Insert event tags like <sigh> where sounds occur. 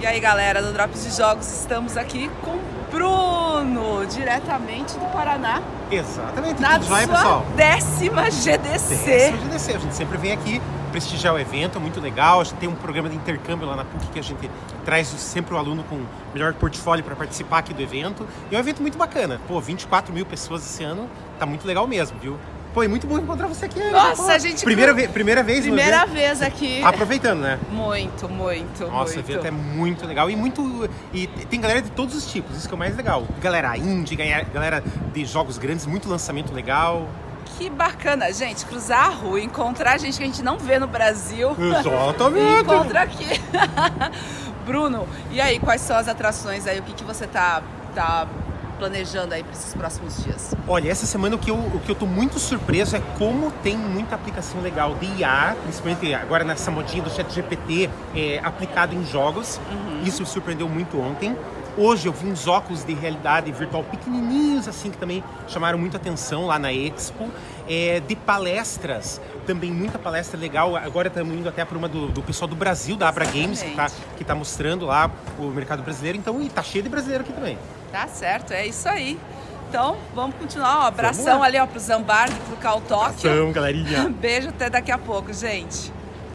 E aí galera do Drops de Jogos, estamos aqui com Bruno, diretamente do Paraná. Exatamente, na tudo sua pessoal? décima GDC. Décima GDC, a gente sempre vem aqui prestigiar o evento, é muito legal. A gente tem um programa de intercâmbio lá na PUC que a gente traz sempre o aluno com o melhor portfólio para participar aqui do evento. E é um evento muito bacana. Pô, 24 mil pessoas esse ano, tá muito legal mesmo, viu? Pô, é muito bom encontrar você aqui. né? Nossa, Pô, a gente- Primeira, ve primeira vez Primeira vez aqui. Aproveitando, né? Muito, muito, Nossa, o muito. evento é muito legal e muito. E tem galera de todos os tipos, isso que é o mais legal. Galera indie, galera de jogos grandes, muito lançamento legal. Que bacana, gente, cruzar a rua, encontrar gente que a gente não vê no Brasil. Exatamente. <laughs> Encontra aqui. <laughs> Bruno, e aí, quais são as atrações aí? O que, que você tá, tá planejando aí para esses próximos dias? Olha, essa semana o que, eu, o que eu tô muito surpreso é como tem muita aplicação legal de IA, principalmente agora nessa modinha do chat GPT é, aplicado em jogos. Isso me surpreendeu muito ontem. Hoje eu vi uns óculos de realidade virtual pequenininhos, assim, que também chamaram muita atenção lá na Expo. É, de palestras, também muita palestra legal. Agora estamos indo até para uma do, do pessoal do Brasil, da Abra Games, que está que tá mostrando lá o mercado brasileiro. Então, e tá cheio de brasileiro aqui também. Tá certo, é isso aí. Então, vamos continuar. Abração ali ó, pro Zambardi, pro Cal Tóquio. Ação, galerinha! <laughs> Beijo, até daqui a pouco, gente.